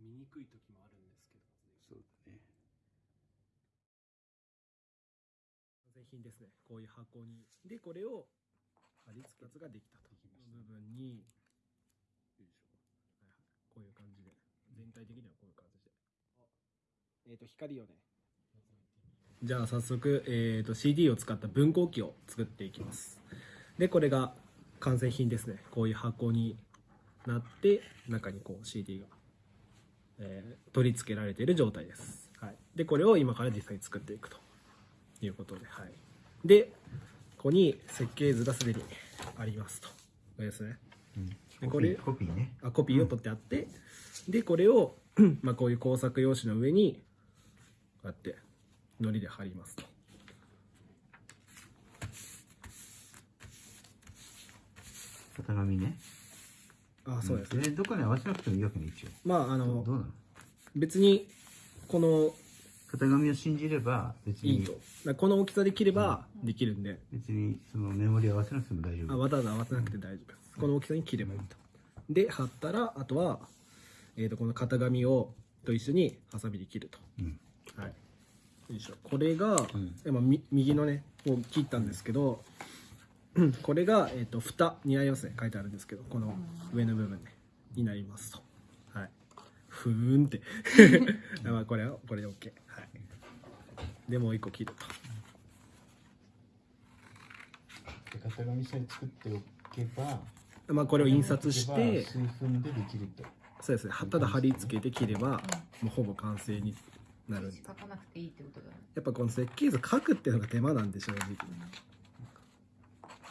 見にくい時もあるんですけど。そうだね。完成品ですね。こういう箱に。でこれを貼り付けやつができたと。できました部分に。よいしょ。はいはい。こういう感じで。全体的にはこういう感じでえっ、と光をね。じゃあ早速、えー、と CD を使った分光器を作っていきます。でこれが完成品ですね。こういう箱になって中にこう CD が、えー取り付けられている状態です、はい、でこれを今から実際に作っていくということで、はい、でここに設計図がすでにありますとこれですねうん。これピーコピーね。あコピーを取ってあって、でこれを、まあ、こういう工作用紙の上にこうやって糊で貼りますと型紙ね。あそうですね、ん。それどこに合わせなくてもいいわけね、一応。まああのどうなの？別にこの型紙を信じれば、別に。いいと、この大きさで切ればできるんで、別にそのメモリ合わせなくても大丈夫。あわざわざ合わせなくて大丈夫です。この大きさに切ればいいと。で貼ったらあとは、えー、とこの型紙をと一緒にハサミで切ると。うん。はい。よいしょ。これが、ん。えまあみ右のねを切ったんですけど、うんこれが、えー、と蓋になりますね書いてあるんですけどこの上の部分ねになりますと。はい。ふーんって。まあこれはこれで OK はい。でもう一個切るで型紙さえ作っておけば、とまあこれを印刷して数分でできると。そうですね。ただ貼り付けて切ればもうほぼ完成になる。んで書かなくていいってことだね。やっぱこの設計図書くっていうのが手間なんで正直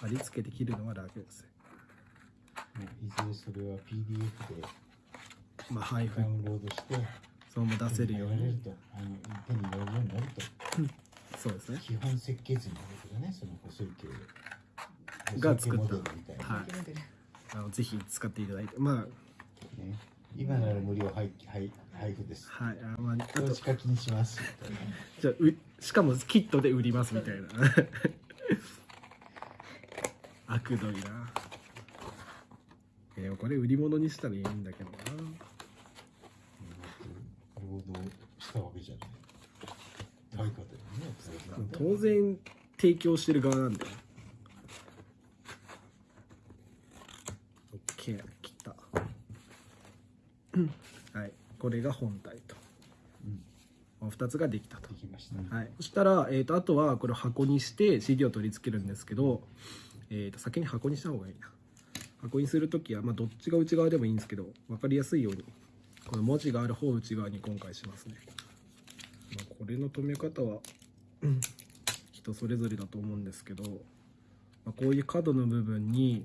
貼り付けて切るのは楽です。いずれそれは PDF でまあ配布。ダウンロードして、そのまま出せるように。あの手に入れるようになると。そうですね。基本設計図になるけどね、その細い系が作った。みたいな、はい。あのぜひ使っていただいて。まね。今なら無料配配配布です。あはい。あまああと。投資課金します。じゃあうしかもキットで売りますみたいな悪どいなえでもこれ売り物にしたらいいんだけどな労働したわけじゃない。対価だよね。当然提供してる側なんだよ OK 切ったはいこれが本体とうん。2つができたとできました。はい、そしたら、えー、とあとはこれを箱にして CD を取り付けるんですけど、えー、と先に箱にした方がいいな。箱にするときは、まあ、どっちが内側でもいいんですけど分かりやすいようにこの文字がある方を内側に今回しますね、まあ、これの留め方は人それぞれだと思うんですけど、まあ、こういう角の部分に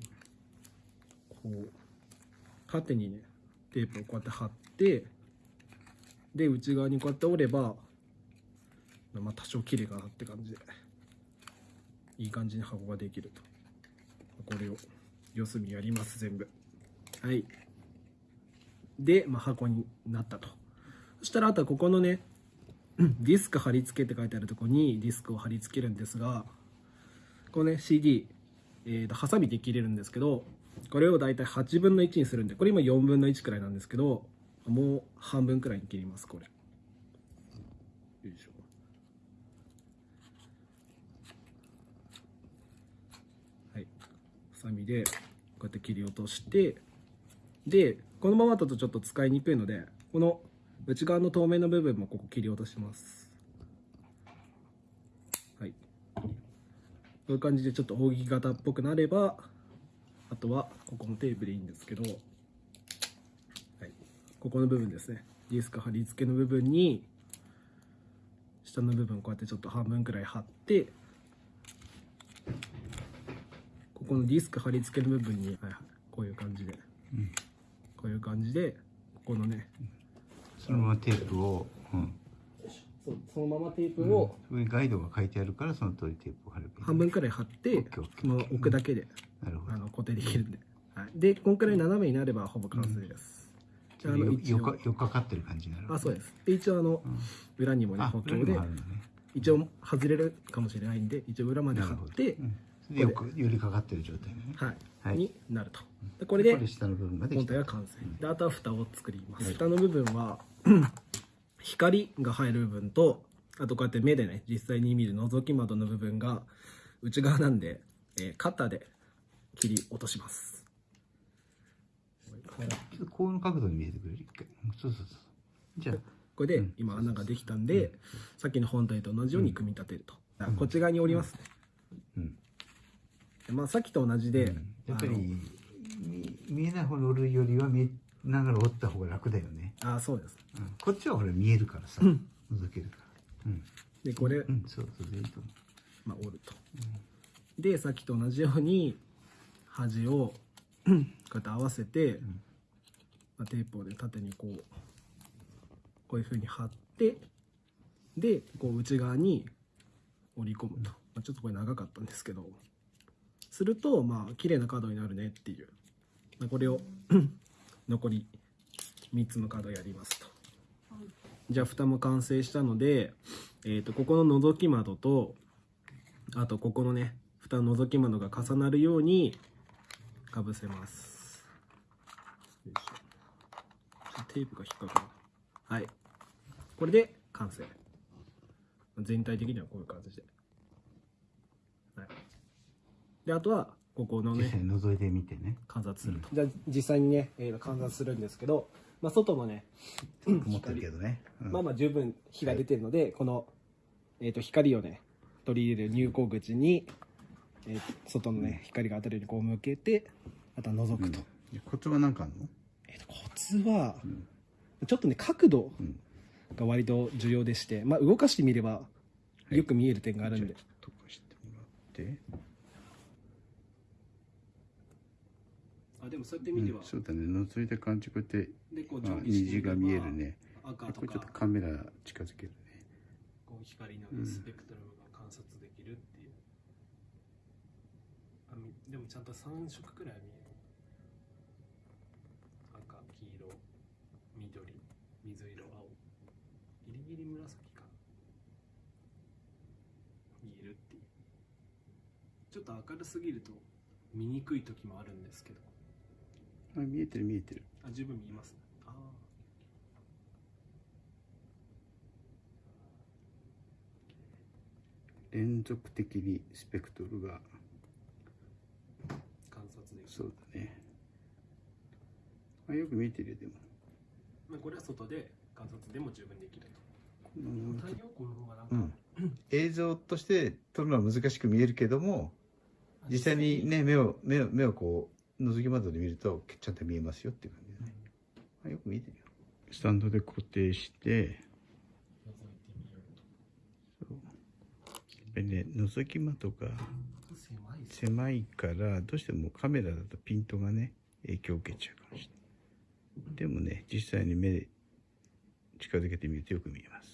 こう縦にねテープをこうやって貼ってで内側にこうやって折ればまあ多少綺麗かなって感じでいい感じに箱ができると。これを四隅やります全部。はい。で、まあ、箱になったと。そしたらあとはここのねディスク貼り付けって書いてあるところにディスクを貼り付けるんですがこのね CD、えーとハサミで切れるんですけどこれを大体8分の1にするんでこれ今4分の1くらいなんですけどもう半分くらいに切りますこれ。よいしょはいハサミでこうやって切り落としてでこのままだとちょっと使いにくいのでこの内側の透明の部分もここ切り落とします。はい。こういう感じでちょっと扇形っぽくなればあとはここのテープでいいんですけど、はい、ここの部分ですね。ディスク貼り付けの部分に下の部分こうやってちょっと半分くらい貼ってここのディスク貼り付けの部分に、はいはい、こういう感じでうん。こういう感じでここのねそのままテープを、うん。そうそのままテープうんをそこにガイドが書いてあるから、その通りテープを貼ればいい。半分くらい貼ってもう置くだけでなるほど。あの固定できるんで、はい、でこんくらい斜めになればほぼ完成です、ああのよかよかかってる感じになる。あそうですで一応あのうん。裏にもねあ、補強でね。一応外れるかもしれないんで一応裏まで貼ってうよく寄りかかってる状態ね。はい、はい。になると。でこれで下の部分がで本体が完成。であとは蓋を作ります、はい。蓋の部分は 光が入る部分とあとこうやって目でね実際に見る覗き窓の部分が内側なんで、えーカッターで切り落とします。こういう角度に見えてくれる？そうそうそうじゃあ。これでうん。今穴ができたんで、さっきの本体と同じように組み立てると、だからこっち側に折りますね、うん。でまあ、さっきと同じで、やっぱりあの見見えない方に折るよりは見えながら折った方が楽だよね、あそうです。うん。こっちはほら見えるからさ、うん。覗けるから。うん、でこれ、うん、そうそういいと思まあ、折ると、でさっきと同じように端を こうやって合わせて、まあ、テープをね縦にこうこういうふうに貼ってでこう内側に折り込むと、まあ、ちょっとこれ長かったんですけどするとまあ綺麗なカードになるねっていう、まあ、これを 残り3つのカードやりますと。じゃあ蓋も完成したので、えー、とここの覗き窓とあとここのね蓋の覗き窓が重なるようにかぶせます。テープが引っかかる。はい。これで完成。全体的にはこういう感じで。であとはここのね際に 覗いてみてね。観察すると、じゃあ実際にね、えー観察するんですけど、まあ、外のね思ってるけどね、うん。まあまあ十分火が出てるので、この、えー、と光をね取り入れる入光口に、えーと外のね光が当たるようにこう向けてあとは覗くと,、うん。コツは何かあるの？えーとコツは、ん。ちょっとね角度うん。が割と重要でして、まあ、動かしてみればよく見える点があるんで、とかしてもらってあでもそうやってうんそうだね。覗いた感じこうやってでこうあ虹が見えるね。赤これちょっとカメラ近づけるね。こう光のうんスペクトルが観察できるっていう、あみでもちゃんと3色くらいは見える。赤黄色緑水色青。ギリギリ紫か見えるっていう。ちょっと明るすぎると見にくい時もあるんですけどあ見えてる見えてる。あ十分見えます。ねああ連続的にスペクトルが。観察できる。そうだね。あよく見えてるよでも。まあこれは外で観察でも十分できると。この太陽光の方がなんか、うん。映像として撮るのは難しく見えるけども実際にね目を目を目をこう覗き窓で見るとちゃんと見えますよっていう感じでね、あよく見えてるよ。スタンドで固定して覗いてみようやっぱりね覗き窓が狭いからどうしてもカメラだとピントがね影響を受けちゃうかもしれない。でもね実際に目で近づけてみるとよく見えます